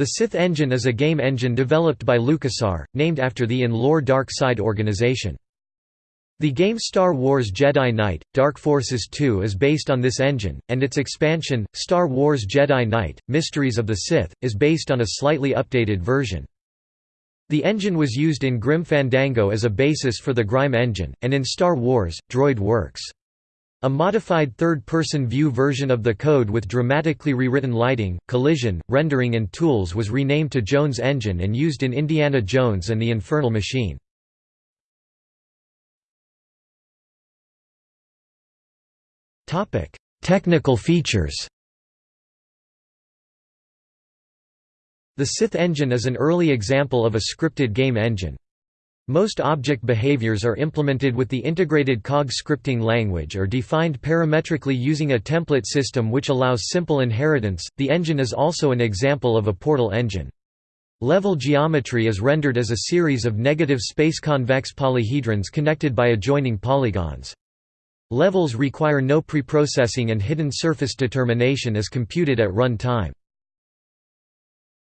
The Sith engine is a game engine developed by LucasArts, named after the in-lore Dark Side organization. The game Star Wars Jedi Knight, Dark Forces 2 is based on this engine, and its expansion, Star Wars Jedi Knight, Mysteries of the Sith, is based on a slightly updated version. The engine was used in Grim Fandango as a basis for the Grime engine, and in Star Wars, Droid Works. A modified third-person view version of the code with dramatically rewritten lighting, collision, rendering and tools was renamed to Jones Engine and used in Indiana Jones and the Infernal Machine. Technical features The Sith engine is an early example of a scripted game engine. Most object behaviors are implemented with the integrated COG scripting language or defined parametrically using a template system which allows simple inheritance. The engine is also an example of a portal engine. Level geometry is rendered as a series of negative space-convex polyhedrons connected by adjoining polygons. Levels require no preprocessing and hidden surface determination is computed at run time.